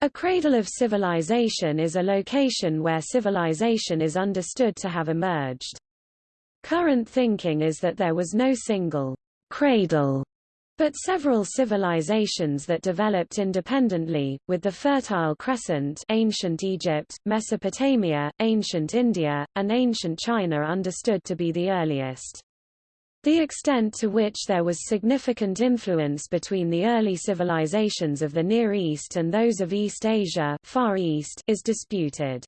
A cradle of civilization is a location where civilization is understood to have emerged. Current thinking is that there was no single cradle, but several civilizations that developed independently, with the Fertile Crescent ancient Egypt, Mesopotamia, ancient India, and ancient China understood to be the earliest. The extent to which there was significant influence between the early civilizations of the Near East and those of East Asia Far East is disputed.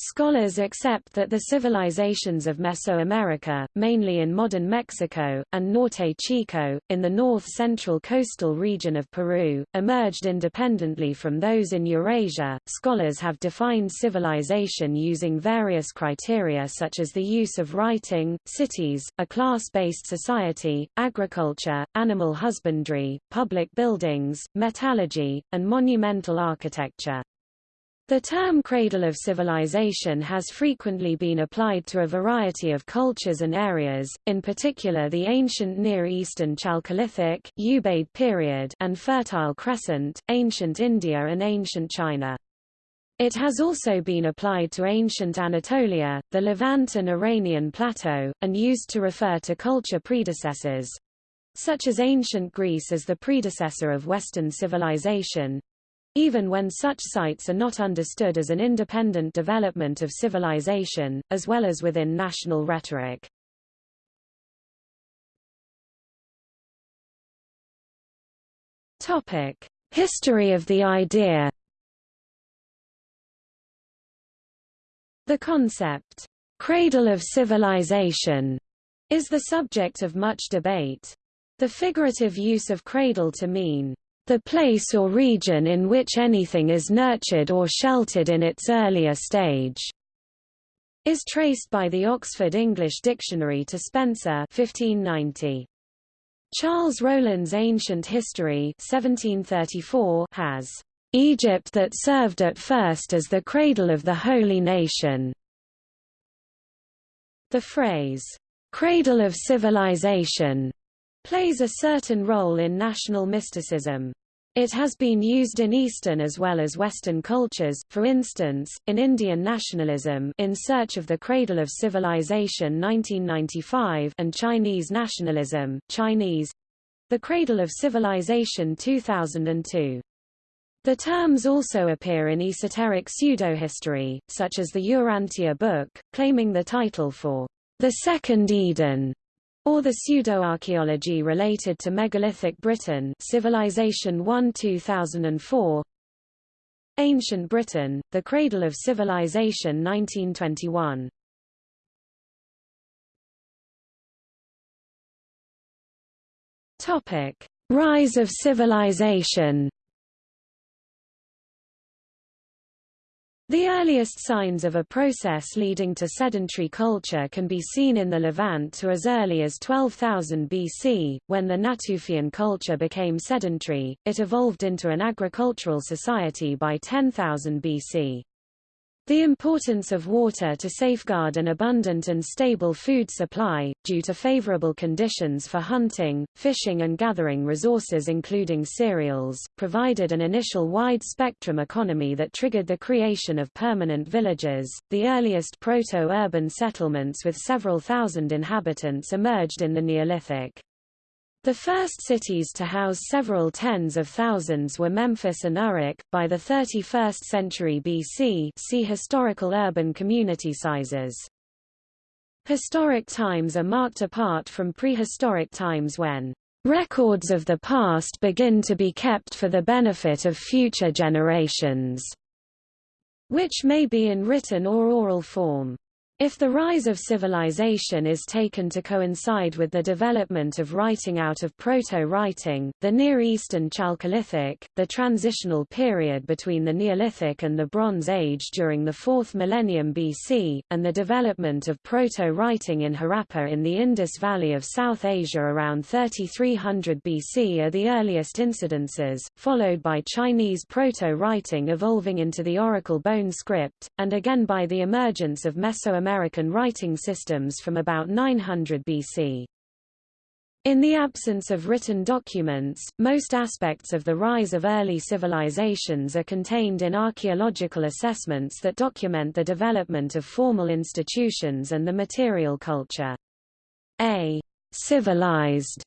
Scholars accept that the civilizations of Mesoamerica, mainly in modern Mexico, and Norte Chico, in the north-central coastal region of Peru, emerged independently from those in Eurasia. Scholars have defined civilization using various criteria such as the use of writing, cities, a class-based society, agriculture, animal husbandry, public buildings, metallurgy, and monumental architecture. The term cradle of civilization has frequently been applied to a variety of cultures and areas, in particular the ancient Near Eastern Chalcolithic, Ubaid period and Fertile Crescent, ancient India and ancient China. It has also been applied to ancient Anatolia, the Levant and Iranian plateau, and used to refer to culture predecessors, such as ancient Greece as the predecessor of Western civilization, even when such sites are not understood as an independent development of civilization, as well as within national rhetoric. History of the idea The concept, cradle of civilization, is the subject of much debate. The figurative use of cradle to mean the place or region in which anything is nurtured or sheltered in its earlier stage is traced by the Oxford English Dictionary to Spenser 1590. Charles Rollin's Ancient History 1734 has Egypt that served at first as the cradle of the holy nation. The phrase, cradle of civilization, plays a certain role in national mysticism. It has been used in Eastern as well as Western cultures, for instance, in Indian nationalism In Search of the Cradle of Civilization 1995 and Chinese nationalism, Chinese The Cradle of Civilization 2002. The terms also appear in esoteric pseudo-history, such as the Urantia book, claiming the title for the Second Eden or the pseudo-archaeology related to megalithic Britain Civilization 1 2004 Ancient Britain, The Cradle of Civilization 1921 Topic: Rise of civilization The earliest signs of a process leading to sedentary culture can be seen in the Levant to as early as 12,000 BC, when the Natufian culture became sedentary, it evolved into an agricultural society by 10,000 BC. The importance of water to safeguard an abundant and stable food supply, due to favorable conditions for hunting, fishing and gathering resources including cereals, provided an initial wide-spectrum economy that triggered the creation of permanent villages. The earliest proto-urban settlements with several thousand inhabitants emerged in the Neolithic. The first cities to house several tens of thousands were Memphis and Uruk. By the 31st century BC, see historical urban community sizes. Historic times are marked apart from prehistoric times when records of the past begin to be kept for the benefit of future generations, which may be in written or oral form. If the rise of civilization is taken to coincide with the development of writing out of proto-writing, the Near Eastern Chalcolithic, the transitional period between the Neolithic and the Bronze Age during the 4th millennium BC, and the development of proto-writing in Harappa in the Indus Valley of South Asia around 3300 BC are the earliest incidences, followed by Chinese proto-writing evolving into the oracle bone script, and again by the emergence of Mesoamerican American writing systems from about 900 BC. In the absence of written documents, most aspects of the rise of early civilizations are contained in archaeological assessments that document the development of formal institutions and the material culture. A civilized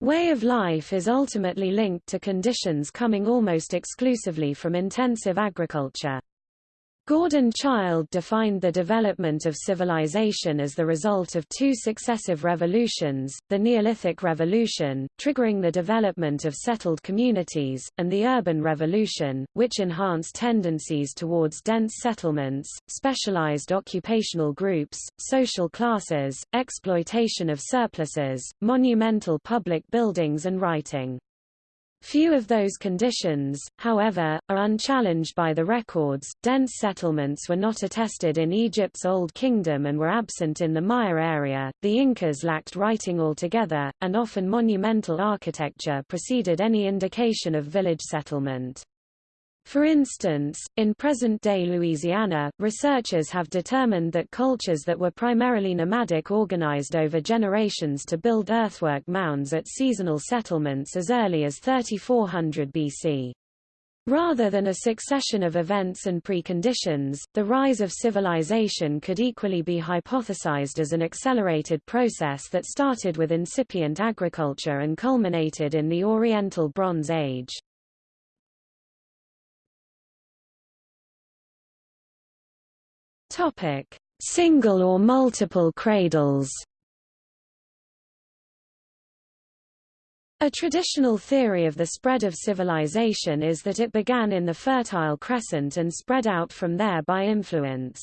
way of life is ultimately linked to conditions coming almost exclusively from intensive agriculture. Gordon Childe defined the development of civilization as the result of two successive revolutions, the Neolithic Revolution, triggering the development of settled communities, and the Urban Revolution, which enhanced tendencies towards dense settlements, specialized occupational groups, social classes, exploitation of surpluses, monumental public buildings and writing. Few of those conditions, however, are unchallenged by the records. Dense settlements were not attested in Egypt's Old Kingdom and were absent in the Maya area. The Incas lacked writing altogether, and often monumental architecture preceded any indication of village settlement. For instance, in present-day Louisiana, researchers have determined that cultures that were primarily nomadic organized over generations to build earthwork mounds at seasonal settlements as early as 3400 BC. Rather than a succession of events and preconditions, the rise of civilization could equally be hypothesized as an accelerated process that started with incipient agriculture and culminated in the Oriental Bronze Age. Topic: Single or multiple cradles. A traditional theory of the spread of civilization is that it began in the Fertile Crescent and spread out from there by influence.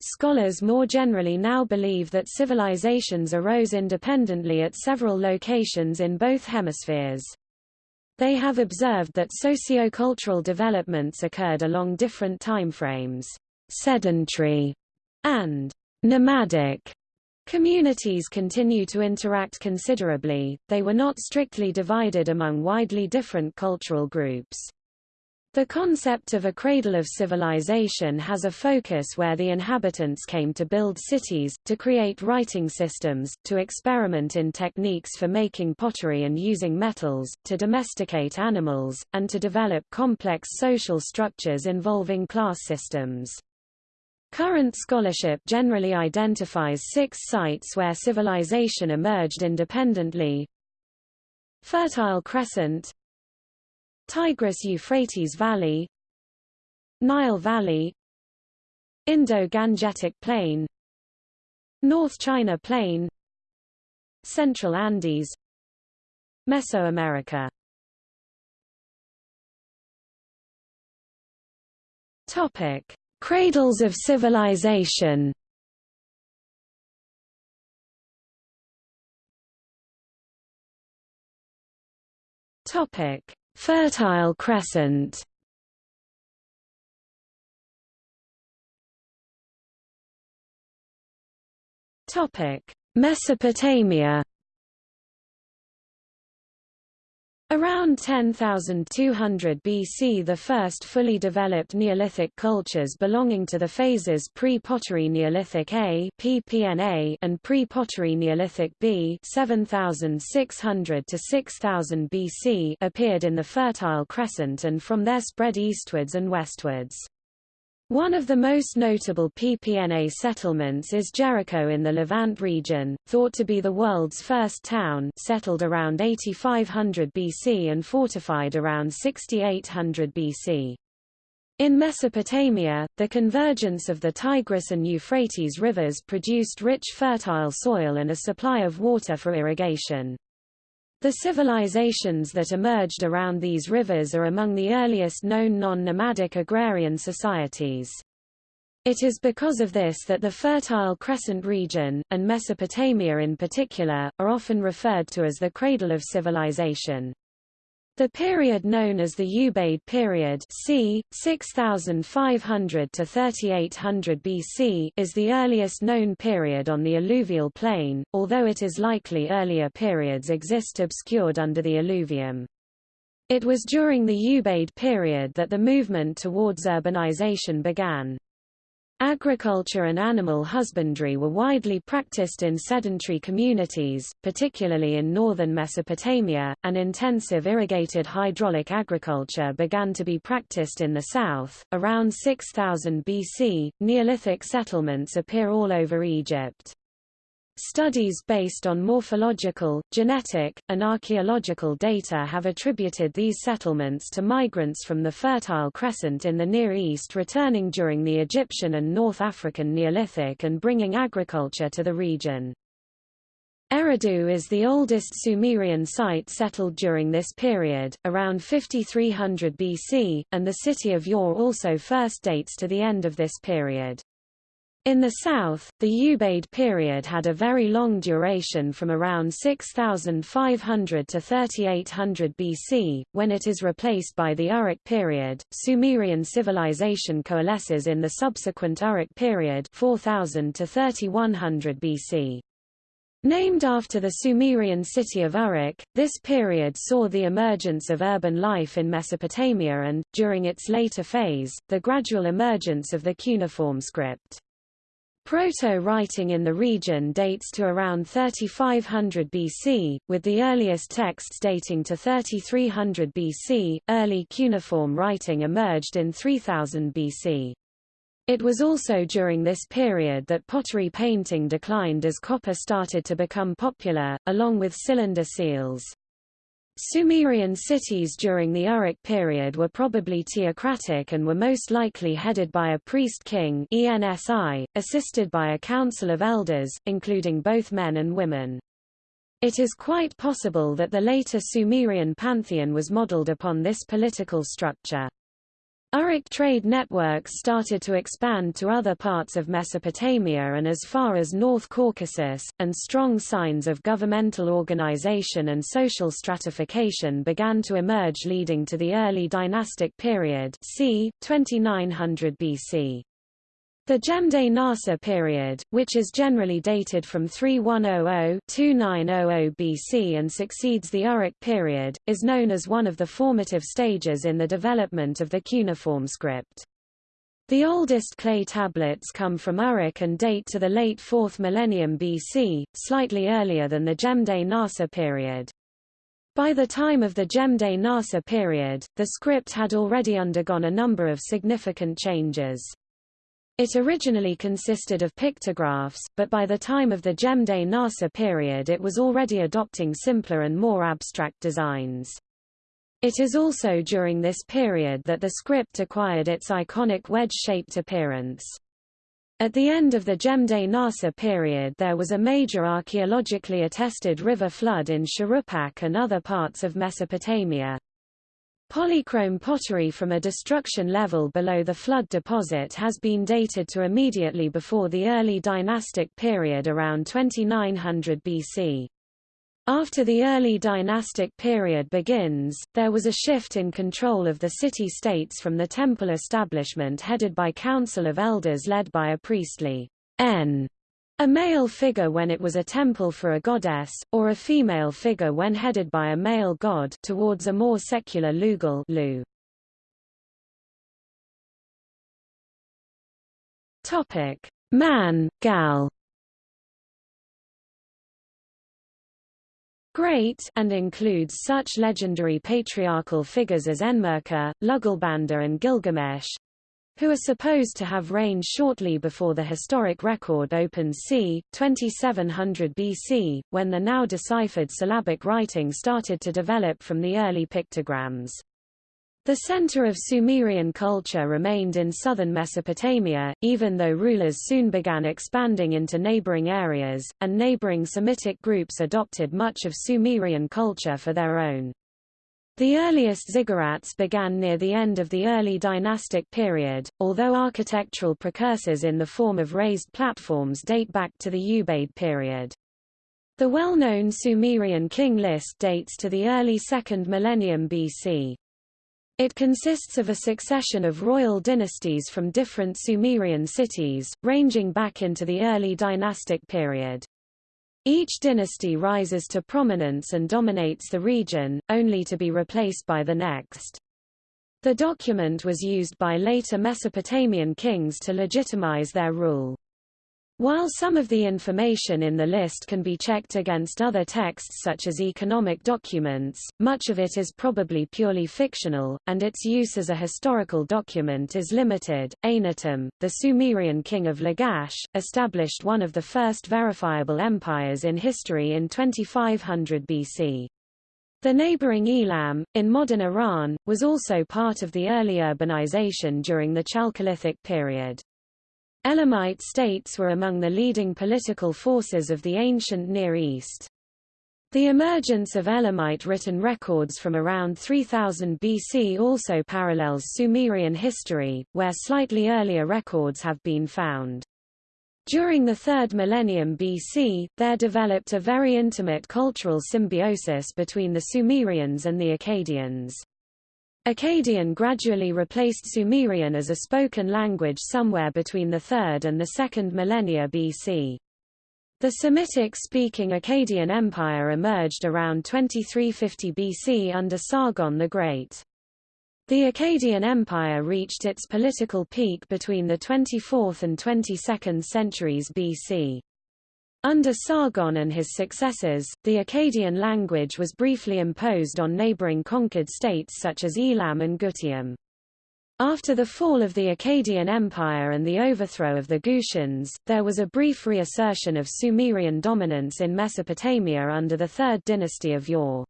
Scholars more generally now believe that civilizations arose independently at several locations in both hemispheres. They have observed that sociocultural developments occurred along different timeframes sedentary, and nomadic communities continue to interact considerably, they were not strictly divided among widely different cultural groups. The concept of a cradle of civilization has a focus where the inhabitants came to build cities, to create writing systems, to experiment in techniques for making pottery and using metals, to domesticate animals, and to develop complex social structures involving class systems. Current scholarship generally identifies six sites where civilization emerged independently. Fertile Crescent Tigris-Euphrates Valley Nile Valley Indo-Gangetic Plain North China Plain Central Andes Mesoamerica Topic Cradles of civilization Topic: Fertile Crescent. Topic: Mesopotamia. Around 10,200 BC the first fully developed Neolithic cultures belonging to the phases pre-pottery Neolithic A PPNA and pre-pottery Neolithic B 7,600 to 6,000 BC appeared in the Fertile Crescent and from there spread eastwards and westwards. One of the most notable PPNA settlements is Jericho in the Levant region, thought to be the world's first town settled around 8500 BC and fortified around 6800 BC. In Mesopotamia, the convergence of the Tigris and Euphrates rivers produced rich fertile soil and a supply of water for irrigation. The civilizations that emerged around these rivers are among the earliest known non-nomadic agrarian societies. It is because of this that the Fertile Crescent region, and Mesopotamia in particular, are often referred to as the cradle of civilization. The period known as the Ubaid period c. 6500 to 3800 BC is the earliest known period on the alluvial plain, although it is likely earlier periods exist obscured under the alluvium. It was during the Ubaid period that the movement towards urbanization began. Agriculture and animal husbandry were widely practiced in sedentary communities, particularly in northern Mesopotamia, and intensive irrigated hydraulic agriculture began to be practiced in the south. Around 6000 BC, Neolithic settlements appear all over Egypt. Studies based on morphological, genetic, and archaeological data have attributed these settlements to migrants from the Fertile Crescent in the Near East returning during the Egyptian and North African Neolithic and bringing agriculture to the region. Eridu is the oldest Sumerian site settled during this period, around 5300 BC, and the city of Ur also first dates to the end of this period. In the south, the Ubaid period had a very long duration from around 6500 to 3800 BC, when it is replaced by the Uruk period. Sumerian civilization coalesces in the subsequent Uruk period 4000 to 3100 BC. Named after the Sumerian city of Uruk, this period saw the emergence of urban life in Mesopotamia and, during its later phase, the gradual emergence of the cuneiform script. Proto-writing in the region dates to around 3500 BC, with the earliest texts dating to 3300 BC. Early cuneiform writing emerged in 3000 BC. It was also during this period that pottery painting declined as copper started to become popular, along with cylinder seals. Sumerian cities during the Uruk period were probably theocratic and were most likely headed by a priest-king ENSI, assisted by a council of elders, including both men and women. It is quite possible that the later Sumerian pantheon was modeled upon this political structure. Uruk trade networks started to expand to other parts of Mesopotamia and as far as North Caucasus, and strong signs of governmental organization and social stratification began to emerge leading to the early dynastic period c. 2900 BC. The Jemdet Nasr period, which is generally dated from 3100-2900 BC and succeeds the Uruk period, is known as one of the formative stages in the development of the cuneiform script. The oldest clay tablets come from Uruk and date to the late 4th millennium BC, slightly earlier than the Jemdet Nasr period. By the time of the Jemdet Nasr period, the script had already undergone a number of significant changes. It originally consisted of pictographs, but by the time of the Jemdet Nasr period it was already adopting simpler and more abstract designs. It is also during this period that the script acquired its iconic wedge-shaped appearance. At the end of the Jemdet Nasr period there was a major archaeologically attested river flood in Shuruppak and other parts of Mesopotamia. Polychrome pottery from a destruction level below the flood deposit has been dated to immediately before the early dynastic period around 2900 BC. After the early dynastic period begins, there was a shift in control of the city-states from the temple establishment headed by council of elders led by a priestly N a male figure when it was a temple for a goddess, or a female figure when headed by a male god towards a more secular Lugal Lu. Topic: Man, Gal. Great and includes such legendary patriarchal figures as Enmerkar, Lugalbanda and Gilgamesh, who are supposed to have reigned shortly before the historic record opens c. 2700 BC, when the now deciphered syllabic writing started to develop from the early pictograms. The center of Sumerian culture remained in southern Mesopotamia, even though rulers soon began expanding into neighboring areas, and neighboring Semitic groups adopted much of Sumerian culture for their own. The earliest ziggurats began near the end of the early dynastic period, although architectural precursors in the form of raised platforms date back to the Ubaid period. The well-known Sumerian king list dates to the early 2nd millennium BC. It consists of a succession of royal dynasties from different Sumerian cities, ranging back into the early dynastic period. Each dynasty rises to prominence and dominates the region, only to be replaced by the next. The document was used by later Mesopotamian kings to legitimize their rule. While some of the information in the list can be checked against other texts such as economic documents, much of it is probably purely fictional, and its use as a historical document is limited. Eannatum, the Sumerian king of Lagash, established one of the first verifiable empires in history in 2500 BC. The neighboring Elam, in modern Iran, was also part of the early urbanization during the Chalcolithic period. Elamite states were among the leading political forces of the ancient Near East. The emergence of Elamite written records from around 3000 BC also parallels Sumerian history, where slightly earlier records have been found. During the 3rd millennium BC, there developed a very intimate cultural symbiosis between the Sumerians and the Akkadians. Akkadian gradually replaced Sumerian as a spoken language somewhere between the 3rd and the 2nd millennia BC. The Semitic-speaking Akkadian Empire emerged around 2350 BC under Sargon the Great. The Akkadian Empire reached its political peak between the 24th and 22nd centuries BC. Under Sargon and his successors, the Akkadian language was briefly imposed on neighboring conquered states such as Elam and Gutium. After the fall of the Akkadian Empire and the overthrow of the Gutians, there was a brief reassertion of Sumerian dominance in Mesopotamia under the Third Dynasty of Ur.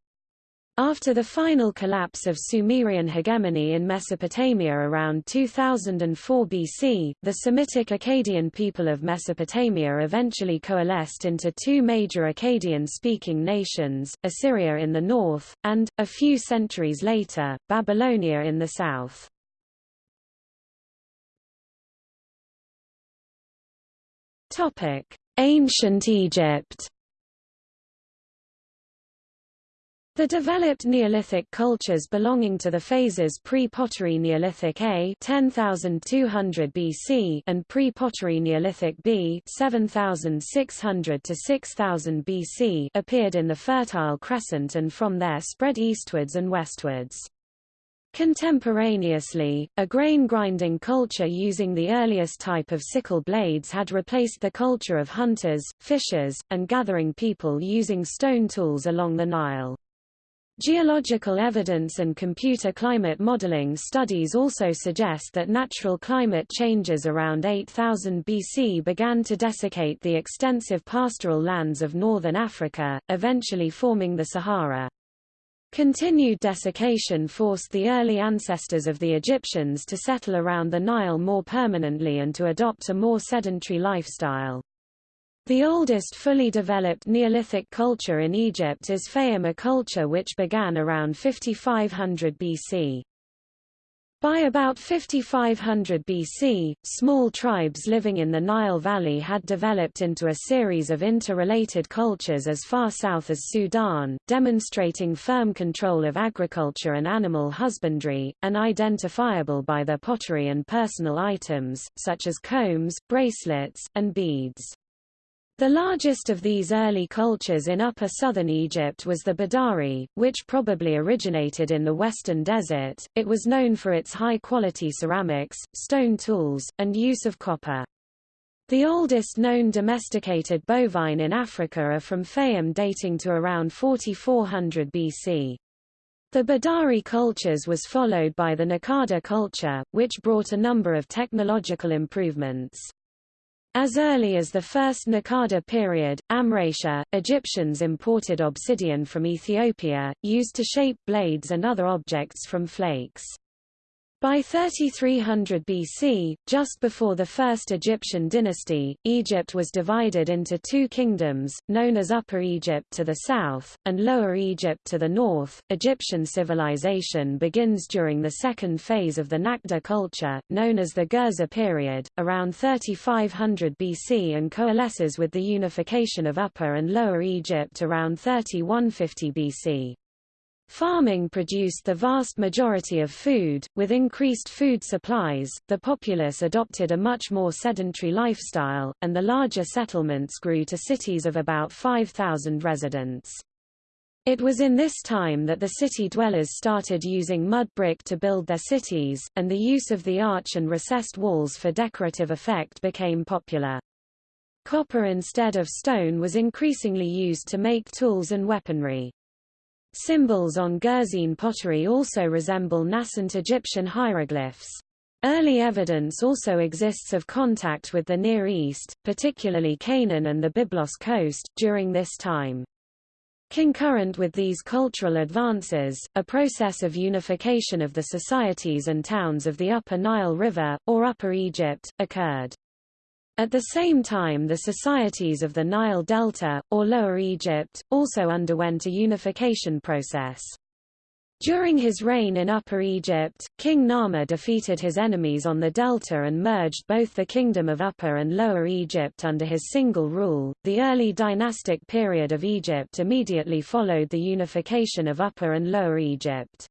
After the final collapse of Sumerian hegemony in Mesopotamia around 2004 BC, the Semitic Akkadian people of Mesopotamia eventually coalesced into two major Akkadian-speaking nations, Assyria in the north, and, a few centuries later, Babylonia in the south. Ancient Egypt The developed Neolithic cultures belonging to the phases pre-Pottery Neolithic A 10,200 BC and pre-Pottery Neolithic B 7,600 to 6,000 BC appeared in the Fertile Crescent and from there spread eastwards and westwards. Contemporaneously, a grain-grinding culture using the earliest type of sickle blades had replaced the culture of hunters, fishers, and gathering people using stone tools along the Nile. Geological evidence and computer climate modeling studies also suggest that natural climate changes around 8000 BC began to desiccate the extensive pastoral lands of northern Africa, eventually forming the Sahara. Continued desiccation forced the early ancestors of the Egyptians to settle around the Nile more permanently and to adopt a more sedentary lifestyle. The oldest fully developed Neolithic culture in Egypt is Fayum culture which began around 5500 BC. By about 5500 BC, small tribes living in the Nile Valley had developed into a series of interrelated cultures as far south as Sudan, demonstrating firm control of agriculture and animal husbandry, and identifiable by their pottery and personal items, such as combs, bracelets, and beads. The largest of these early cultures in upper southern Egypt was the Badari, which probably originated in the western desert. It was known for its high-quality ceramics, stone tools, and use of copper. The oldest known domesticated bovine in Africa are from Fayum dating to around 4400 BC. The Badari cultures was followed by the Nakada culture, which brought a number of technological improvements. As early as the first Nakada period, Amratia, Egyptians imported obsidian from Ethiopia, used to shape blades and other objects from flakes. By 3300 BC, just before the First Egyptian dynasty, Egypt was divided into two kingdoms, known as Upper Egypt to the south, and Lower Egypt to the north. Egyptian civilization begins during the second phase of the Naqada culture, known as the Gerza period, around 3500 BC and coalesces with the unification of Upper and Lower Egypt around 3150 BC. Farming produced the vast majority of food. With increased food supplies, the populace adopted a much more sedentary lifestyle, and the larger settlements grew to cities of about 5,000 residents. It was in this time that the city dwellers started using mud brick to build their cities, and the use of the arch and recessed walls for decorative effect became popular. Copper instead of stone was increasingly used to make tools and weaponry. Symbols on Gerzean pottery also resemble nascent Egyptian hieroglyphs. Early evidence also exists of contact with the Near East, particularly Canaan and the Byblos coast, during this time. Concurrent with these cultural advances, a process of unification of the societies and towns of the Upper Nile River, or Upper Egypt, occurred. At the same time the societies of the Nile Delta, or Lower Egypt, also underwent a unification process. During his reign in Upper Egypt, King Narmer defeated his enemies on the delta and merged both the kingdom of Upper and Lower Egypt under his single rule. The early dynastic period of Egypt immediately followed the unification of Upper and Lower Egypt.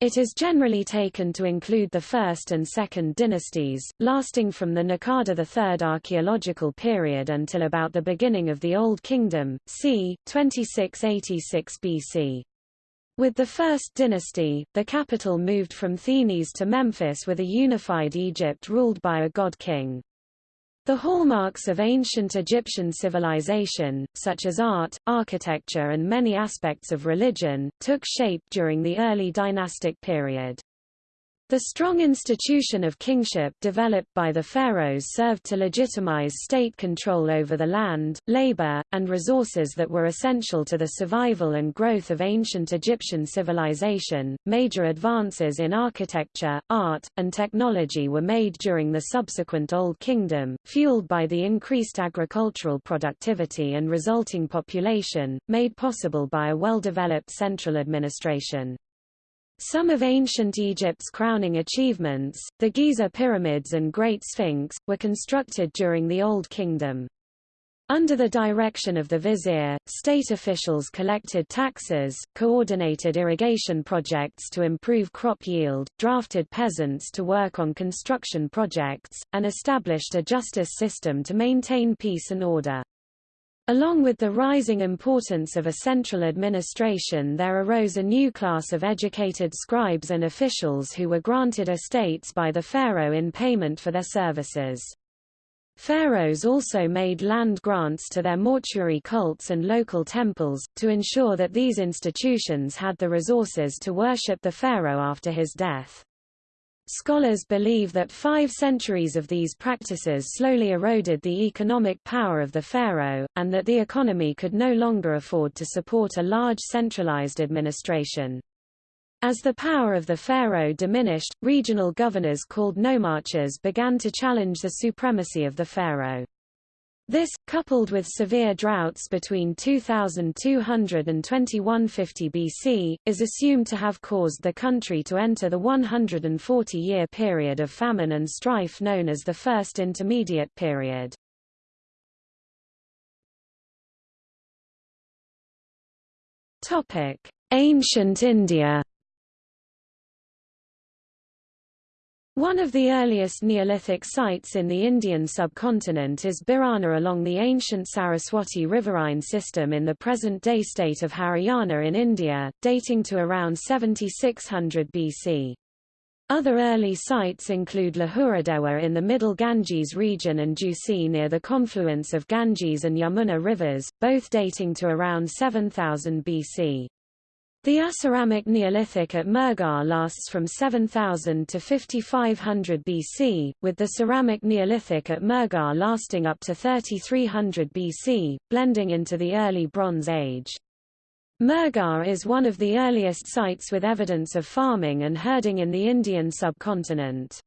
It is generally taken to include the First and Second dynasties, lasting from the Nakada III archaeological period until about the beginning of the Old Kingdom, c. 2686 BC. With the First Dynasty, the capital moved from Thinis to Memphis with a unified Egypt ruled by a god-king. The hallmarks of ancient Egyptian civilization, such as art, architecture and many aspects of religion, took shape during the early dynastic period. The strong institution of kingship developed by the pharaohs served to legitimize state control over the land, labor, and resources that were essential to the survival and growth of ancient Egyptian civilization. Major advances in architecture, art, and technology were made during the subsequent Old Kingdom, fueled by the increased agricultural productivity and resulting population, made possible by a well-developed central administration. Some of ancient Egypt's crowning achievements, the Giza pyramids and Great Sphinx, were constructed during the Old Kingdom. Under the direction of the vizier, state officials collected taxes, coordinated irrigation projects to improve crop yield, drafted peasants to work on construction projects, and established a justice system to maintain peace and order. Along with the rising importance of a central administration there arose a new class of educated scribes and officials who were granted estates by the pharaoh in payment for their services. Pharaohs also made land grants to their mortuary cults and local temples, to ensure that these institutions had the resources to worship the pharaoh after his death. Scholars believe that five centuries of these practices slowly eroded the economic power of the pharaoh, and that the economy could no longer afford to support a large centralized administration. As the power of the pharaoh diminished, regional governors called nomarchs began to challenge the supremacy of the pharaoh. This, coupled with severe droughts between 2200 and 2150 BC, is assumed to have caused the country to enter the 140-year period of famine and strife known as the First Intermediate Period. Ancient India One of the earliest Neolithic sites in the Indian subcontinent is Bhirrana along the ancient Saraswati riverine system in the present-day state of Haryana in India, dating to around 7600 BC. Other early sites include Lahuradewa in the middle Ganges region and Jhusi near the confluence of Ganges and Yamuna rivers, both dating to around 7000 BC. The Aceramic Neolithic at Mehrgarh lasts from 7000 to 5500 BC, with the Ceramic Neolithic at Mehrgarh lasting up to 3300 BC, blending into the early Bronze Age. Mehrgarh is one of the earliest sites with evidence of farming and herding in the Indian subcontinent.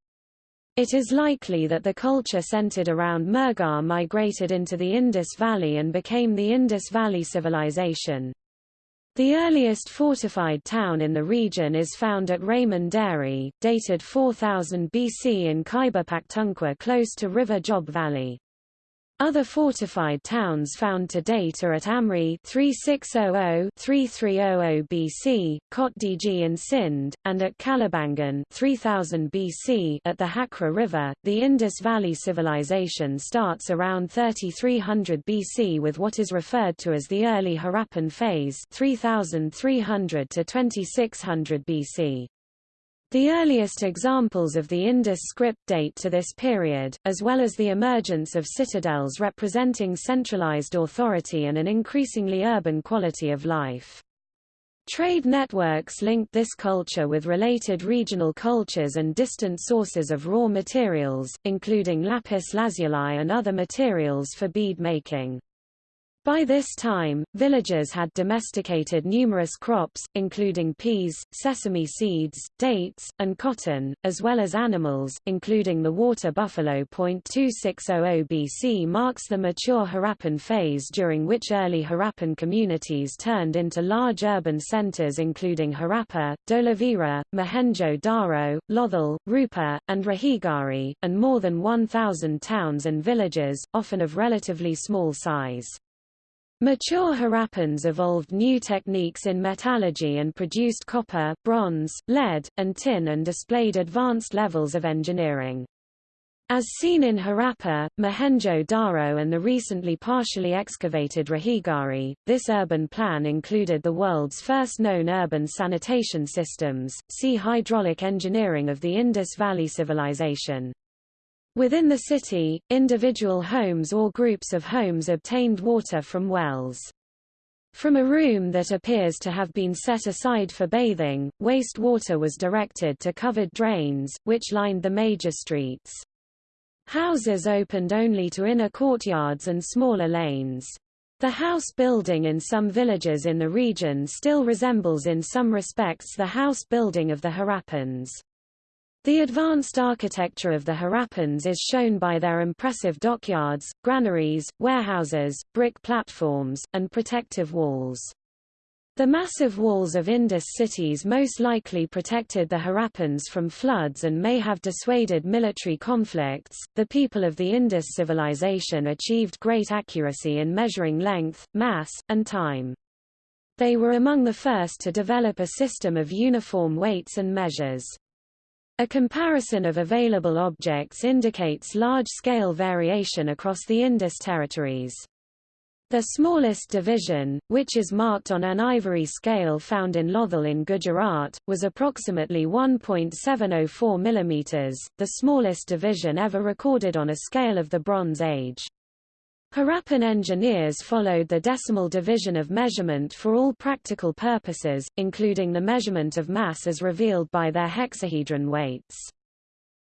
It is likely that the culture centered around Mehrgarh migrated into the Indus Valley and became the Indus Valley Civilization. The earliest fortified town in the region is found at Rehman Dheri, dated 4000 BC in Khyber Pakhtunkhwa close to River Job Valley. Other fortified towns found to date are at Amri 3600-3300 BC, Kot Diji in Sindh, and at Kalibangan 3000 BC at the Hakra River. The Indus Valley Civilization starts around 3300 BC with what is referred to as the early Harappan phase 3300 to 2600 BC. The earliest examples of the Indus script date to this period, as well as the emergence of citadels representing centralized authority and an increasingly urban quality of life. Trade networks linked this culture with related regional cultures and distant sources of raw materials, including lapis lazuli and other materials for bead making. By this time, villagers had domesticated numerous crops, including peas, sesame seeds, dates, and cotton, as well as animals, including the water buffalo. 2600 BC marks the mature Harappan phase during which early Harappan communities turned into large urban centers including Harappa, Dholavira, Mohenjo-Daro, Lothal, Rupa, and Rakhigarhi, and more than 1,000 towns and villages, often of relatively small size. Mature Harappans evolved new techniques in metallurgy and produced copper, bronze, lead, and tin and displayed advanced levels of engineering. As seen in Harappa, Mohenjo-Daro and the recently partially excavated Rakhigarhi, this urban plan included the world's first known urban sanitation systems, see hydraulic engineering of the Indus Valley Civilization. Within the city, individual homes or groups of homes obtained water from wells. From a room that appears to have been set aside for bathing, waste water was directed to covered drains, which lined the major streets. Houses opened only to inner courtyards and smaller lanes. The house building in some villages in the region still resembles in some respects the house building of the Harappans. The advanced architecture of the Harappans is shown by their impressive dockyards, granaries, warehouses, brick platforms, and protective walls. The massive walls of Indus cities most likely protected the Harappans from floods and may have dissuaded military conflicts. The people of the Indus civilization achieved great accuracy in measuring length, mass, and time. They were among the first to develop a system of uniform weights and measures. A comparison of available objects indicates large-scale variation across the Indus territories. The smallest division, which is marked on an ivory scale found in Lothal in Gujarat, was approximately 1.704 mm, the smallest division ever recorded on a scale of the Bronze Age. Harappan engineers followed the decimal division of measurement for all practical purposes, including the measurement of mass as revealed by their hexahedron weights.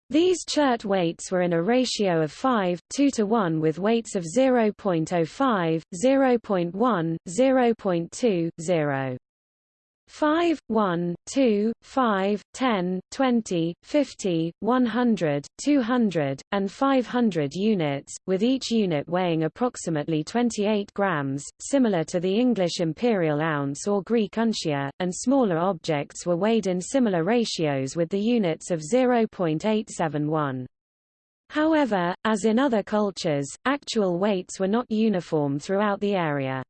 These chert weights were in a ratio of 5, 2 to 1 with weights of 0.05, 0.1, 0.2, 0. 5, 1, 2, 5, 10, 20, 50, 100, 200, and 500 units, with each unit weighing approximately 28 grams, similar to the English imperial ounce or Greek uncia, and smaller objects were weighed in similar ratios with the units of 0.871. However, as in other cultures, actual weights were not uniform throughout the area.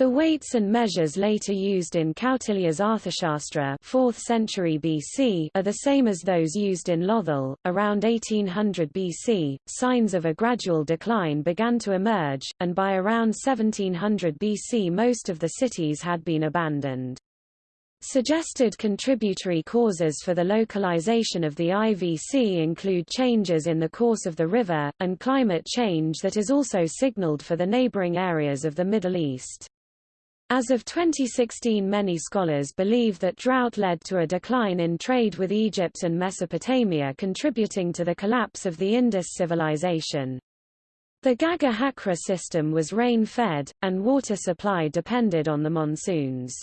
The weights and measures later used in Kautilya's Arthashastra 4th century BC are the same as those used in Lothal. Around 1800 BC, signs of a gradual decline began to emerge, and by around 1700 BC most of the cities had been abandoned. Suggested contributory causes for the localization of the IVC include changes in the course of the river, and climate change that is also signaled for the neighboring areas of the Middle East. As of 2016 many scholars believe that drought led to a decline in trade with Egypt and Mesopotamia contributing to the collapse of the Indus civilization. The Ghaggar-Hakra system was rain-fed, and water supply depended on the monsoons.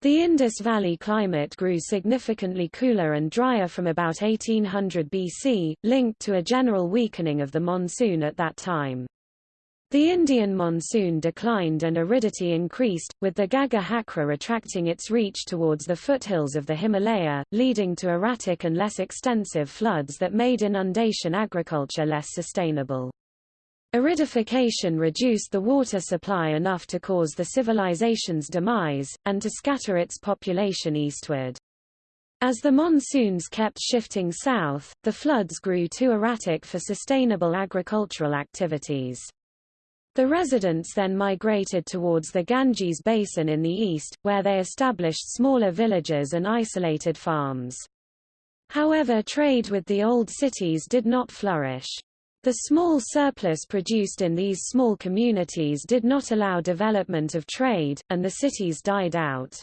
The Indus Valley climate grew significantly cooler and drier from about 1800 BC, linked to a general weakening of the monsoon at that time. The Indian monsoon declined and aridity increased, with the Ghaggar-Hakra retracting its reach towards the foothills of the Himalaya, leading to erratic and less extensive floods that made inundation agriculture less sustainable. Aridification reduced the water supply enough to cause the civilization's demise, and to scatter its population eastward. As the monsoons kept shifting south, the floods grew too erratic for sustainable agricultural activities. The residents then migrated towards the Ganges basin in the east, where they established smaller villages and isolated farms. However trade with the old cities did not flourish. The small surplus produced in these small communities did not allow development of trade, and the cities died out.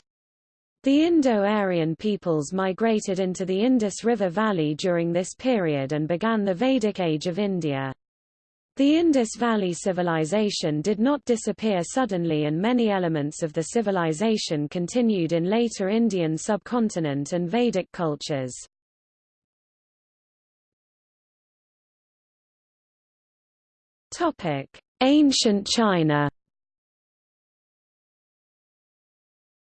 The Indo-Aryan peoples migrated into the Indus River Valley during this period and began the Vedic Age of India. The Indus Valley civilization did not disappear suddenly and many elements of the civilization continued in later Indian subcontinent and Vedic cultures. Ancient China.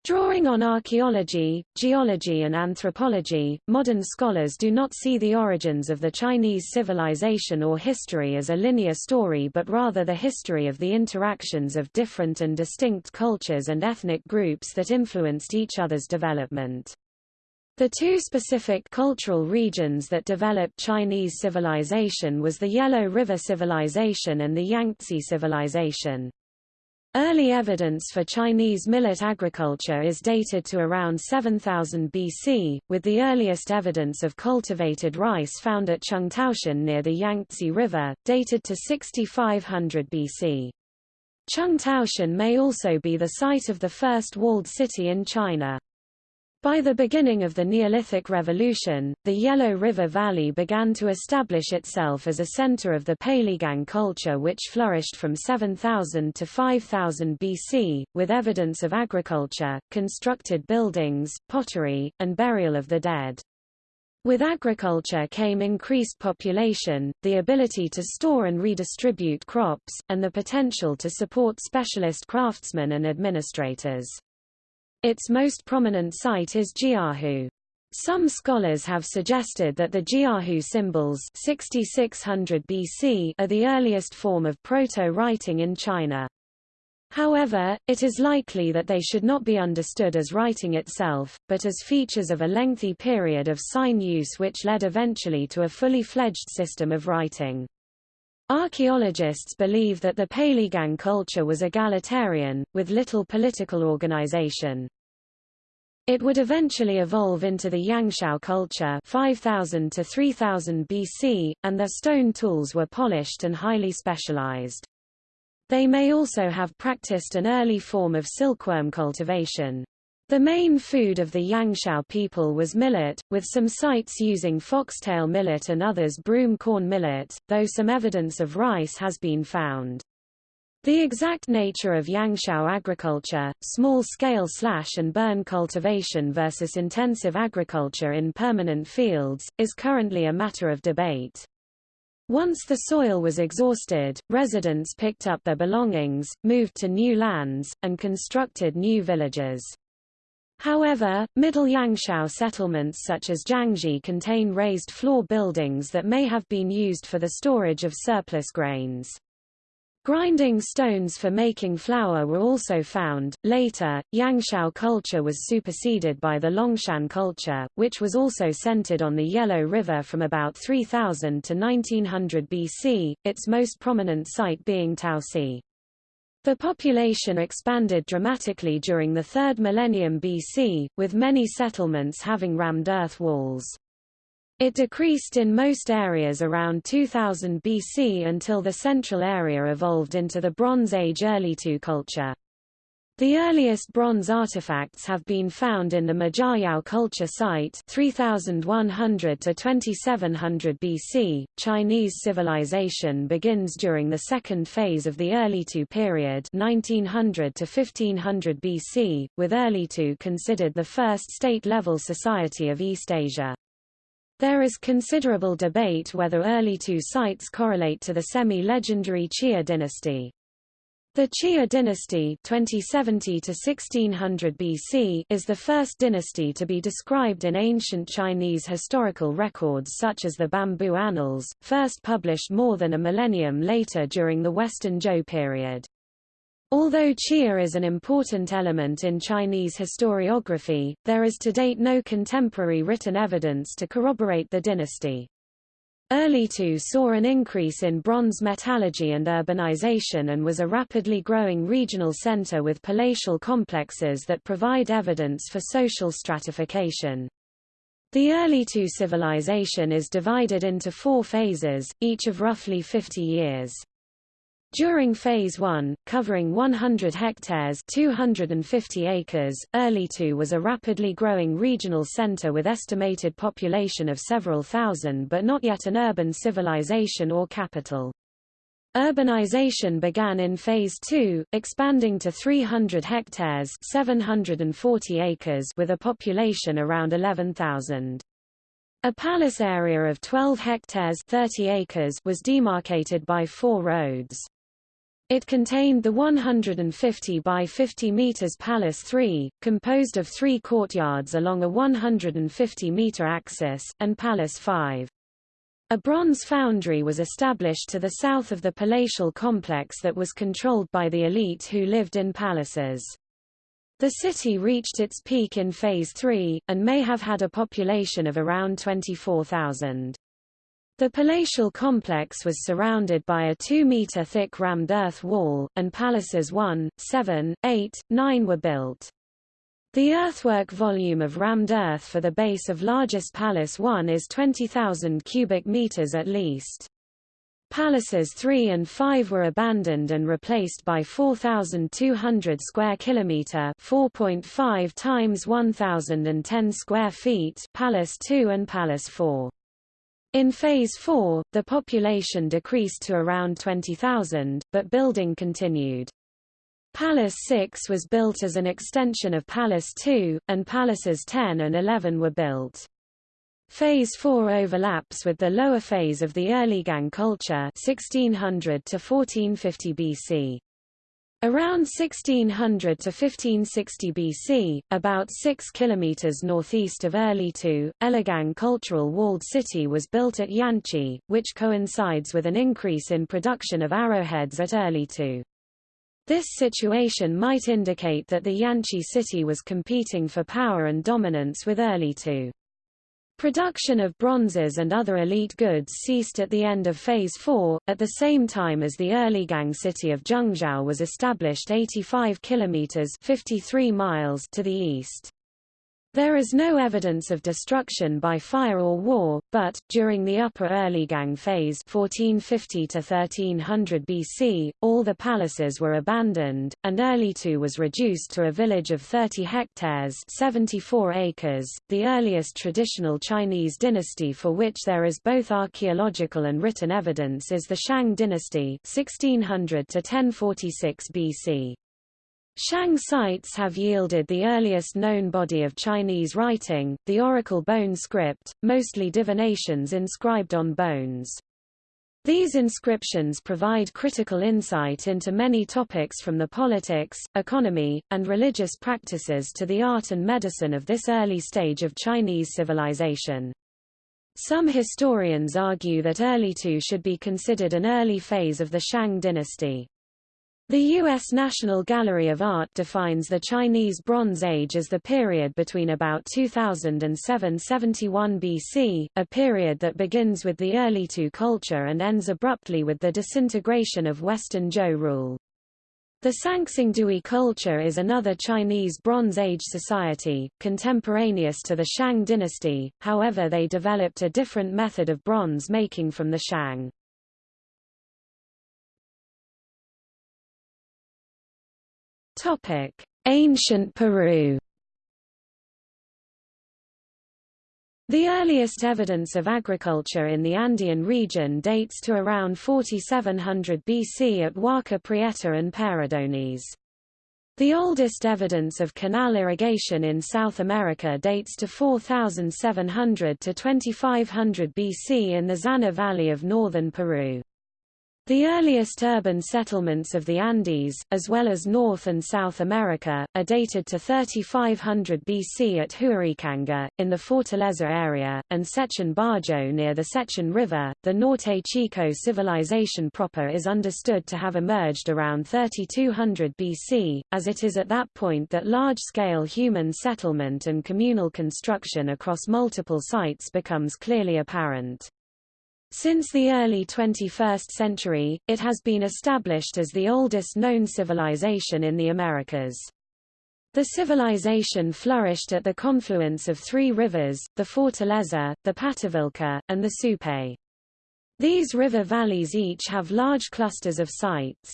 Drawing on archaeology, geology and anthropology, modern scholars do not see the origins of the Chinese civilization or history as a linear story but rather the history of the interactions of different and distinct cultures and ethnic groups that influenced each other's development. The two specific cultural regions that developed Chinese civilization was the Yellow River Civilization and the Yangtze Civilization. Early evidence for Chinese millet agriculture is dated to around 7000 BC, with the earliest evidence of cultivated rice found at Chengtoushan near the Yangtze River, dated to 6500 BC. Chengtoushan may also be the site of the first walled city in China. By the beginning of the Neolithic Revolution, the Yellow River Valley began to establish itself as a center of the Peiligang culture which flourished from 7000 to 5000 BC, with evidence of agriculture, constructed buildings, pottery, and burial of the dead. With agriculture came increased population, the ability to store and redistribute crops, and the potential to support specialist craftsmen and administrators. Its most prominent site is Jiahu. Some scholars have suggested that the Jiahu symbols 6600 BC are the earliest form of proto-writing in China. However, it is likely that they should not be understood as writing itself, but as features of a lengthy period of sign use which led eventually to a fully fledged system of writing. Archaeologists believe that the Peiligang culture was egalitarian, with little political organization. It would eventually evolve into the Yangshao culture 5000 to 3000 BC, and their stone tools were polished and highly specialized. They may also have practiced an early form of silkworm cultivation. The main food of the Yangshao people was millet, with some sites using foxtail millet and others broom corn millet, though some evidence of rice has been found. The exact nature of Yangshao agriculture, small-scale slash and burn cultivation versus intensive agriculture in permanent fields, is currently a matter of debate. Once the soil was exhausted, residents picked up their belongings, moved to new lands, and constructed new villages. However, Middle Yangshao settlements such as Jiangzhai contain raised floor buildings that may have been used for the storage of surplus grains. Grinding stones for making flour were also found. Later, Yangshao culture was superseded by the Longshan culture, which was also centered on the Yellow River from about 3000 to 1900 BC, its most prominent site being Taosi. The population expanded dramatically during the 3rd millennium BC, with many settlements having rammed earth walls. It decreased in most areas around 2000 BC until the central area evolved into the Bronze Age Erlitou culture. The earliest bronze artifacts have been found in the Majiayao culture site 3100 to 2700 BC. Chinese civilization begins during the second phase of the Erlitou period 1900 to 1500 BC, with Erlitou considered the first state-level society of East Asia. There is considerable debate whether Erlitou sites correlate to the semi-legendary Xia dynasty. The Xia dynasty 2070 to 1600 BC is the first dynasty to be described in ancient Chinese historical records such as the Bamboo Annals, first published more than a millennium later during the Western Zhou period. Although Xia is an important element in Chinese historiography, there is to date no contemporary written evidence to corroborate the dynasty. Early II saw an increase in bronze metallurgy and urbanization and was a rapidly growing regional center with palatial complexes that provide evidence for social stratification. The early II civilization is divided into four phases, each of roughly 50 years. During Phase 1, covering 100 hectares 250 acres, Early II was a rapidly growing regional center with estimated population of several thousand but not yet an urban civilization or capital. Urbanization began in Phase 2, expanding to 300 hectares 740 acres with a population around 11,000. A palace area of 12 hectares 30 acres was demarcated by four roads. It contained the 150 by 50 meters Palace 3, composed of three courtyards along a 150-meter axis, and Palace 5. A bronze foundry was established to the south of the palatial complex that was controlled by the elite who lived in palaces. The city reached its peak in Phase 3, and may have had a population of around 24,000. The palatial complex was surrounded by a 2-meter thick rammed earth wall, and palaces 1, 7, 8, 9 were built. The earthwork volume of rammed earth for the base of largest palace 1 is 20,000 cubic meters at least. Palaces 3 and 5 were abandoned and replaced by 4,200 square kilometer (4.5 times 1,010 square feet) Palace 2 and Palace 4. In Phase 4, the population decreased to around 20,000, but building continued. Palace 6 was built as an extension of Palace 2, and Palaces 10 and 11 were built. Phase 4 overlaps with the lower phase of the Erligang culture 1600 to 1450 BC. Around 1600 to 1560 BC, about 6 kilometers northeast of Early II, Erligang Cultural Walled City was built at Yanshi, which coincides with an increase in production of arrowheads at Early II. This situation might indicate that the Yanshi city was competing for power and dominance with Early II. Production of bronzes and other elite goods ceased at the end of Phase 4, at the same time as the Erligang city of Zhengzhou was established 85 kilometers 53 miles to the east. There is no evidence of destruction by fire or war, but, during the Upper Erligang phase 1450 to 1300 BC, all the palaces were abandoned, and Erlitou was reduced to a village of 30 hectares 74 acres, the earliest traditional Chinese dynasty for which there is both archaeological and written evidence is the Shang dynasty 1600 to 1046 BC. Shang sites have yielded the earliest known body of Chinese writing, the oracle bone script, mostly divinations inscribed on bones. These inscriptions provide critical insight into many topics from the politics, economy, and religious practices to the art and medicine of this early stage of Chinese civilization. Some historians argue that Early II should be considered an early phase of the Shang dynasty. The U.S. National Gallery of Art defines the Chinese Bronze Age as the period between about 2000 and 771 BC, a period that begins with the Erlitou culture and ends abruptly with the disintegration of Western Zhou rule. The Sanxingdui culture is another Chinese Bronze Age society, contemporaneous to the Shang dynasty, however they developed a different method of bronze making from the Shang. Topic: Ancient Peru. The earliest evidence of agriculture in the Andean region dates to around 4700 BC at Huaca Prieta and Paredones. The oldest evidence of canal irrigation in South America dates to 4700 to 2500 BC in the Zana Valley of northern Peru. The earliest urban settlements of the Andes, as well as North and South America, are dated to 3500 BC at Huaricanga, in the Fortaleza area, and Sechin Bajo near the Sechin River. The Norte Chico civilization proper is understood to have emerged around 3200 BC, as it is at that point that large-scale human settlement and communal construction across multiple sites becomes clearly apparent. Since the early 21st century, it has been established as the oldest known civilization in the Americas. The civilization flourished at the confluence of three rivers, the Fortaleza, the Pativilca, and the Supe. These river valleys each have large clusters of sites.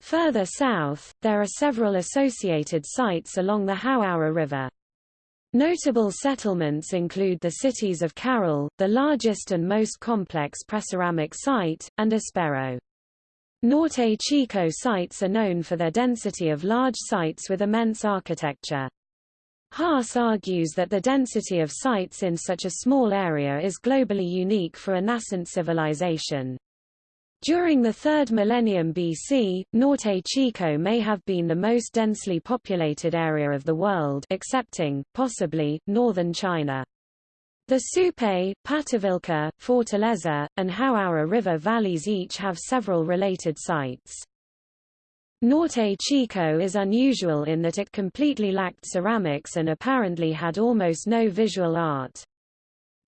Further south, there are several associated sites along the Huaura River. Notable settlements include the cities of Caral, the largest and most complex preceramic site, and Aspero. Norte Chico sites are known for their density of large sites with immense architecture. Haas argues that the density of sites in such a small area is globally unique for a nascent civilization. During the 3rd millennium BC, Norte Chico may have been the most densely populated area of the world excepting, possibly, northern China. The Supe, Pativilca, Fortaleza, and Huaura River valleys each have several related sites. Norte Chico is unusual in that it completely lacked ceramics and apparently had almost no visual art.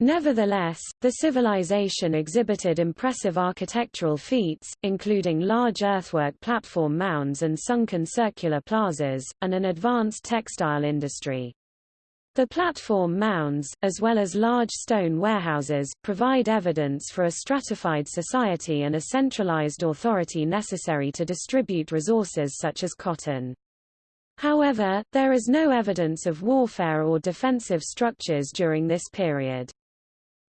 Nevertheless, the civilization exhibited impressive architectural feats, including large earthwork platform mounds and sunken circular plazas, and an advanced textile industry. The platform mounds, as well as large stone warehouses, provide evidence for a stratified society and a centralized authority necessary to distribute resources such as cotton. However, there is no evidence of warfare or defensive structures during this period.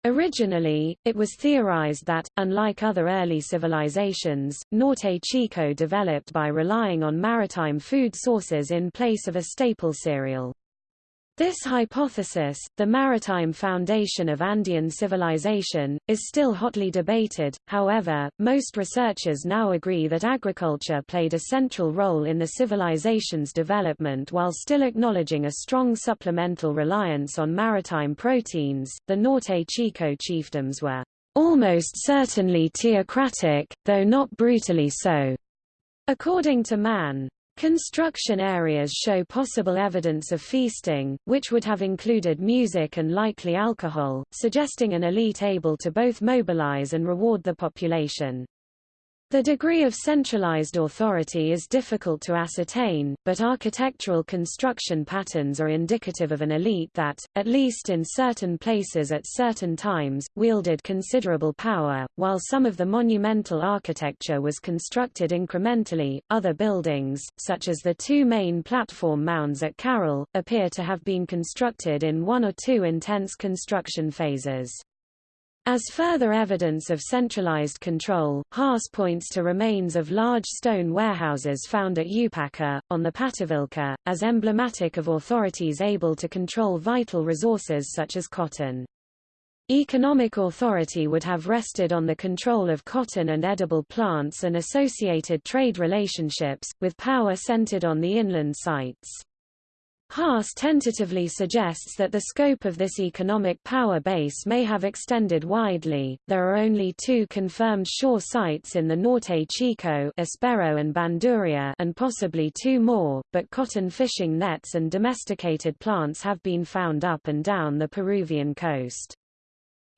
Originally, it was theorized that, unlike other early civilizations, Norte Chico developed by relying on maritime food sources in place of a staple cereal. This hypothesis, the maritime foundation of Andean civilization, is still hotly debated, however, most researchers now agree that agriculture played a central role in the civilization's development while still acknowledging a strong supplemental reliance on maritime proteins. The Norte Chico chiefdoms were almost certainly theocratic, though not brutally so. According to Mann, Construction areas show possible evidence of feasting, which would have included music and likely alcohol, suggesting an elite able to both mobilize and reward the population. The degree of centralized authority is difficult to ascertain, but architectural construction patterns are indicative of an elite that, at least in certain places at certain times, wielded considerable power. While some of the monumental architecture was constructed incrementally, other buildings, such as the two main platform mounds at Caral, appear to have been constructed in one or two intense construction phases. As further evidence of centralized control, Haas points to remains of large stone warehouses found at Upaca, on the Pativilca, as emblematic of authorities able to control vital resources such as cotton. Economic authority would have rested on the control of cotton and edible plants and associated trade relationships, with power centered on the inland sites. Haas tentatively suggests that the scope of this economic power base may have extended widely. There are only two confirmed shore sites in the Norte Chico, Aspero and Bandurria, and possibly two more, but cotton fishing nets and domesticated plants have been found up and down the Peruvian coast.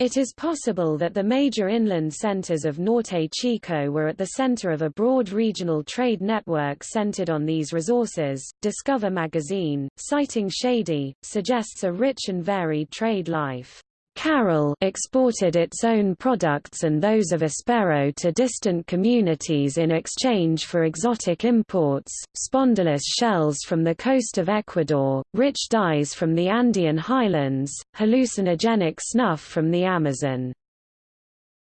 It is possible that the major inland centers of Norte Chico were at the center of a broad regional trade network centered on these resources. Discover magazine, citing Shady, suggests a rich and varied trade life. Caral exported its own products and those of Aspero to distant communities in exchange for exotic imports, spondylus shells from the coast of Ecuador, rich dyes from the Andean highlands, hallucinogenic snuff from the Amazon.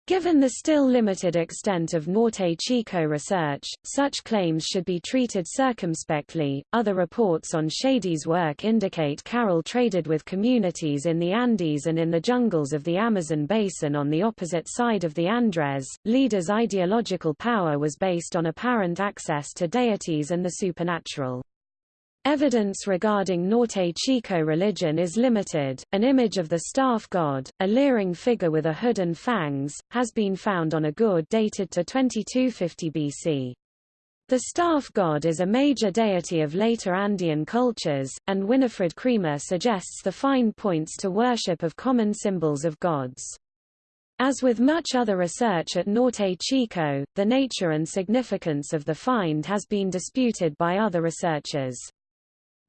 Given the still limited extent of Norte Chico research, such claims should be treated circumspectly. Other reports on Shady's work indicate Caral traded with communities in the Andes and in the jungles of the Amazon basin on the opposite side of the Andes. Leader's ideological power was based on apparent access to deities and the supernatural. Evidence regarding Norte Chico religion is limited. An image of the staff god, a leering figure with a hood and fangs, has been found on a gourd dated to 2250 BC. The staff god is a major deity of later Andean cultures, and Winifred Creamer suggests the find points to worship of common symbols of gods. As with much other research at Norte Chico, the nature and significance of the find has been disputed by other researchers.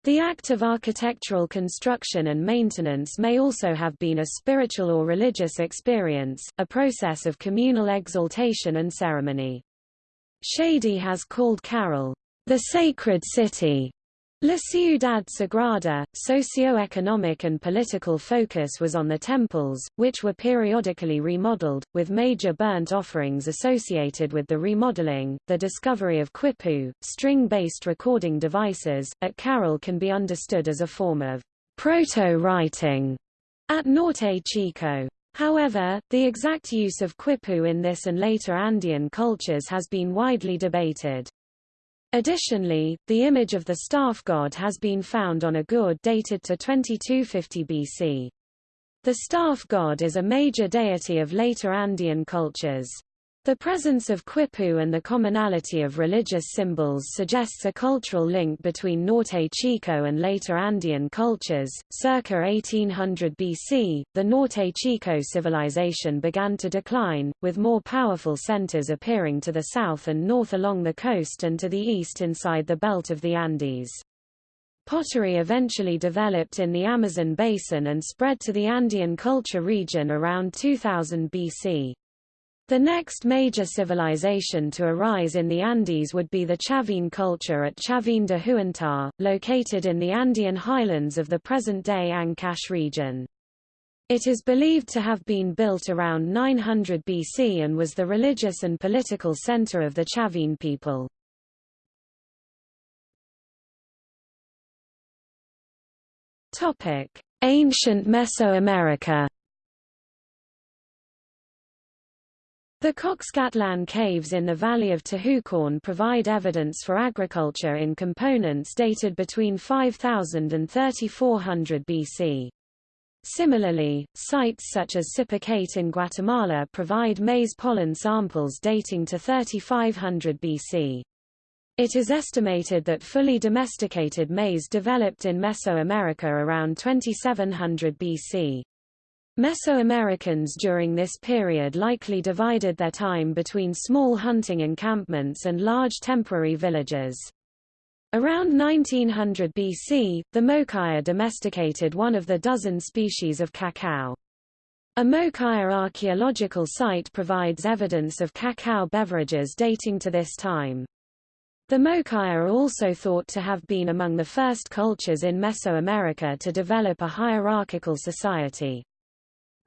The act of architectural construction and maintenance may also have been a spiritual or religious experience, a process of communal exaltation and ceremony. Shady has called Caral, the sacred city, La Ciudad Sagrada, socio-economic and political focus was on the temples, which were periodically remodeled, with major burnt offerings associated with the remodeling. The discovery of quipu, string-based recording devices, at Caral can be understood as a form of proto-writing at Norte Chico. However, the exact use of quipu in this and later Andean cultures has been widely debated. Additionally, the image of the staff god has been found on a gourd dated to 2250 BC. The staff god is a major deity of later Andean cultures. The presence of quipu and the commonality of religious symbols suggests a cultural link between Norte Chico and later Andean cultures. Circa 1800 BC, the Norte Chico civilization began to decline, with more powerful centers appearing to the south and north along the coast and to the east inside the belt of the Andes. Pottery eventually developed in the Amazon basin and spread to the Andean culture region around 2000 BC. The next major civilization to arise in the Andes would be the Chavin culture at Chavin de Huantar, located in the Andean highlands of the present-day Ancash region. It is believed to have been built around 900 BC and was the religious and political center of the Chavin people. Ancient Mesoamerica The Coxcatlan caves in the valley of Tehuacán provide evidence for agriculture in components dated between 5000 and 3400 BC. Similarly, sites such as Sipacate in Guatemala provide maize pollen samples dating to 3500 BC. It is estimated that fully domesticated maize developed in Mesoamerica around 2700 BC. Mesoamericans during this period likely divided their time between small hunting encampments and large temporary villages. Around 1900 BC, the Mokaya domesticated one of the dozen species of cacao. A Mokaya archaeological site provides evidence of cacao beverages dating to this time. The Mokaya are also thought to have been among the first cultures in Mesoamerica to develop a hierarchical society.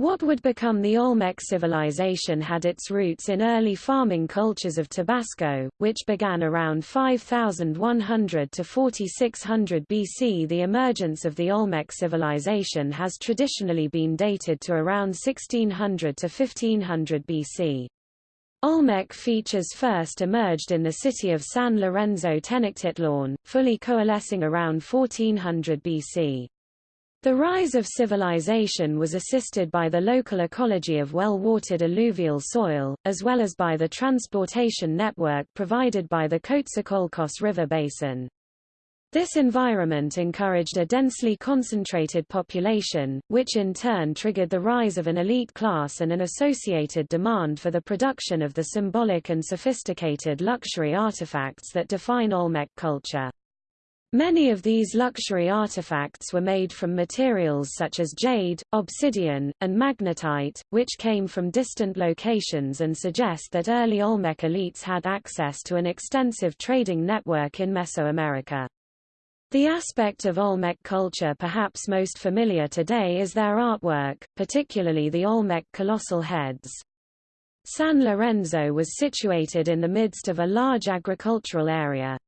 What would become the Olmec civilization had its roots in early farming cultures of Tabasco, which began around 5100 to 4600 BC. The emergence of the Olmec civilization has traditionally been dated to around 1600 to 1500 BC. Olmec features first emerged in the city of San Lorenzo Tenochtitlan, fully coalescing around 1400 BC. The rise of civilization was assisted by the local ecology of well-watered alluvial soil, as well as by the transportation network provided by the Coatzacoalcos River basin. This environment encouraged a densely concentrated population, which in turn triggered the rise of an elite class and an associated demand for the production of the symbolic and sophisticated luxury artifacts that define Olmec culture. Many of these luxury artifacts were made from materials such as jade, obsidian, and magnetite, which came from distant locations and suggest that early Olmec elites had access to an extensive trading network in Mesoamerica. The aspect of Olmec culture perhaps most familiar today is their artwork, particularly the Olmec colossal heads. San Lorenzo was situated in the midst of a large agricultural area.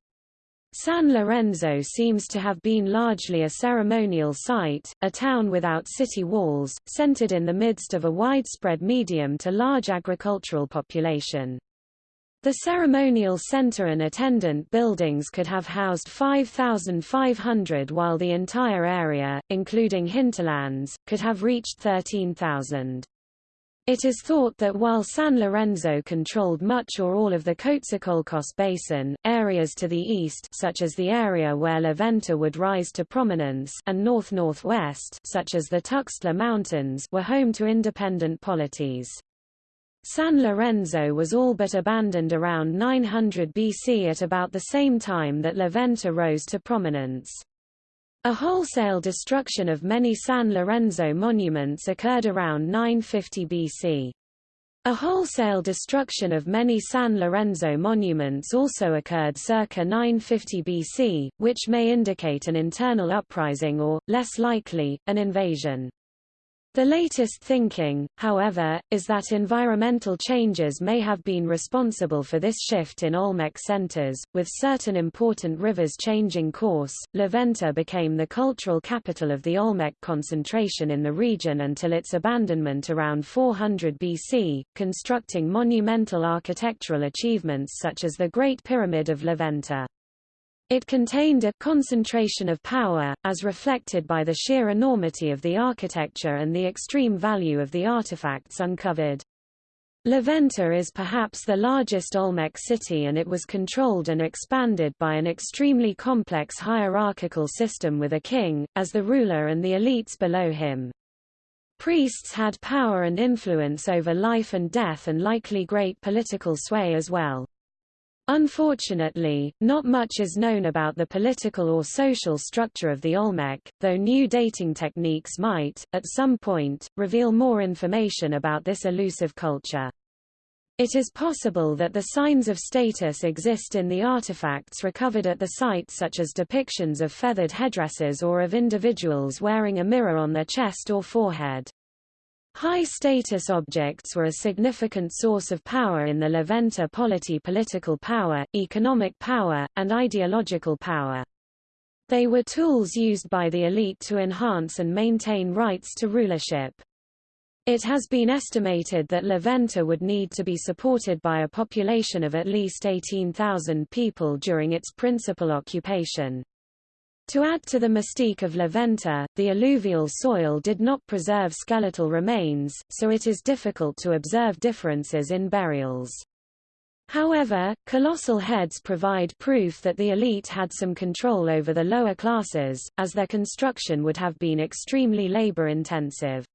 San Lorenzo seems to have been largely a ceremonial site, a town without city walls, centered in the midst of a widespread medium to large agricultural population. The ceremonial center and attendant buildings could have housed 5,500 while the entire area, including hinterlands, could have reached 13,000. It is thought that while San Lorenzo controlled much or all of the Coatzacoalcos Basin, areas to the east such as the area where La Venta would rise to prominence and north-northwest such as the Tuxtla Mountains were home to independent polities. San Lorenzo was all but abandoned around 900 BC at about the same time that La Venta rose to prominence. A wholesale destruction of many San Lorenzo monuments occurred around 950 BC. A wholesale destruction of many San Lorenzo monuments also occurred circa 950 BC, which may indicate an internal uprising or, less likely, an invasion. The latest thinking, however, is that environmental changes may have been responsible for this shift in Olmec centers, with certain important rivers changing course. La Venta became the cultural capital of the Olmec concentration in the region until its abandonment around 400 BC, constructing monumental architectural achievements such as the Great Pyramid of La Venta. It contained a concentration of power, as reflected by the sheer enormity of the architecture and the extreme value of the artifacts uncovered. La Venta is perhaps the largest Olmec city and it was controlled and expanded by an extremely complex hierarchical system with a king, as the ruler and the elites below him. Priests had power and influence over life and death and likely great political sway as well. Unfortunately, not much is known about the political or social structure of the Olmec, though new dating techniques might, at some point, reveal more information about this elusive culture. It is possible that the signs of status exist in the artifacts recovered at the site such as depictions of feathered headdresses or of individuals wearing a mirror on their chest or forehead. High-status objects were a significant source of power in the La Venta polity political power, economic power, and ideological power. They were tools used by the elite to enhance and maintain rights to rulership. It has been estimated that La Venta would need to be supported by a population of at least 18,000 people during its principal occupation. To add to the mystique of La Venta, the alluvial soil did not preserve skeletal remains, so it is difficult to observe differences in burials. However, colossal heads provide proof that the elite had some control over the lower classes, as their construction would have been extremely labor-intensive.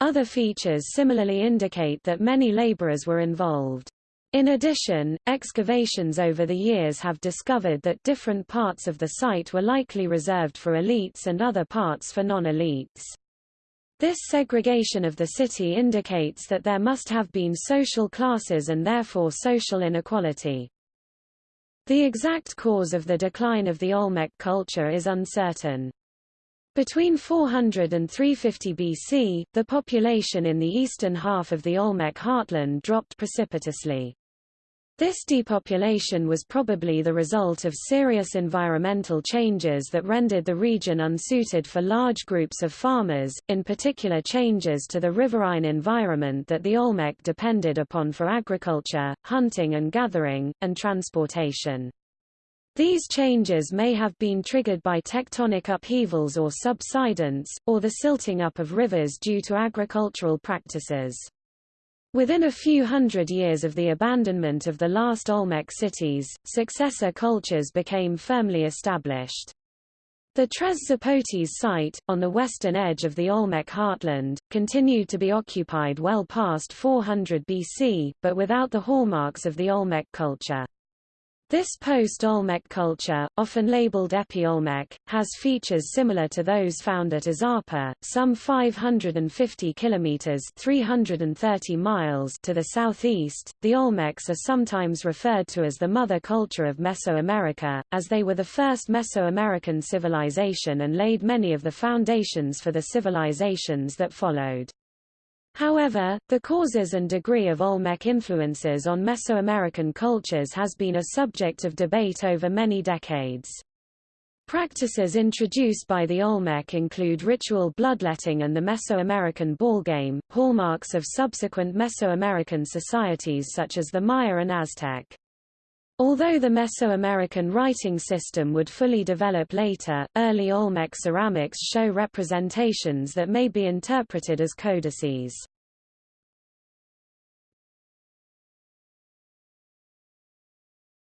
Other features similarly indicate that many laborers were involved. In addition, excavations over the years have discovered that different parts of the site were likely reserved for elites and other parts for non-elites. This segregation of the city indicates that there must have been social classes and therefore social inequality. The exact cause of the decline of the Olmec culture is uncertain. Between 400 and 350 BC, the population in the eastern half of the Olmec heartland dropped precipitously. This depopulation was probably the result of serious environmental changes that rendered the region unsuited for large groups of farmers, in particular changes to the riverine environment that the Olmec depended upon for agriculture, hunting and gathering, and transportation. These changes may have been triggered by tectonic upheavals or subsidence, or the silting up of rivers due to agricultural practices. Within a few hundred years of the abandonment of the last Olmec cities, successor cultures became firmly established. The Tres Zapotes site, on the western edge of the Olmec heartland, continued to be occupied well past 400 BC, but without the hallmarks of the Olmec culture. This post-Olmec culture, often labeled Epi-Olmec, has features similar to those found at Izapa, some 550 kilometers (330 miles) to the southeast. The Olmecs are sometimes referred to as the mother culture of Mesoamerica, as they were the first Mesoamerican civilization and laid many of the foundations for the civilizations that followed. However, the causes and degree of Olmec influences on Mesoamerican cultures has been a subject of debate over many decades. Practices introduced by the Olmec include ritual bloodletting and the Mesoamerican ballgame, hallmarks of subsequent Mesoamerican societies such as the Maya and Aztec. Although the Mesoamerican writing system would fully develop later, early Olmec ceramics show representations that may be interpreted as codices.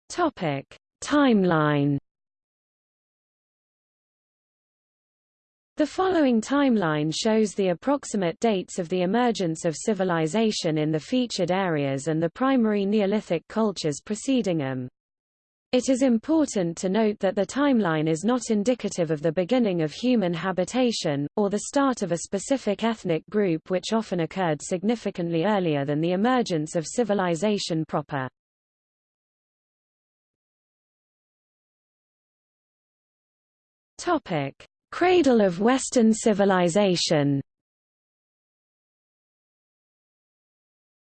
Topic: Timeline The following timeline shows the approximate dates of the emergence of civilization in the featured areas and the primary Neolithic cultures preceding them. It is important to note that the timeline is not indicative of the beginning of human habitation, or the start of a specific ethnic group which often occurred significantly earlier than the emergence of civilization proper. Topic. Cradle of Western civilization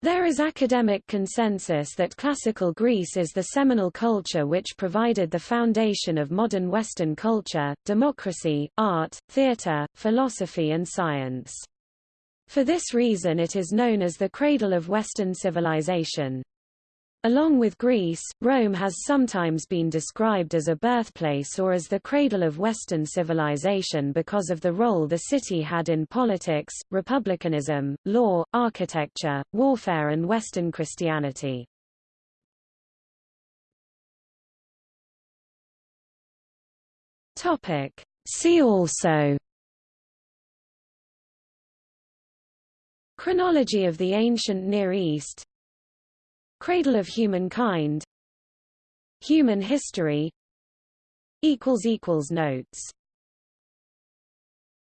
There is academic consensus that classical Greece is the seminal culture which provided the foundation of modern Western culture, democracy, art, theater, philosophy and science. For this reason it is known as the cradle of Western civilization. Along with Greece, Rome has sometimes been described as a birthplace or as the cradle of Western civilization because of the role the city had in politics, republicanism, law, architecture, warfare and Western Christianity. See also Chronology of the ancient Near East Cradle of Humankind. Human history. Notes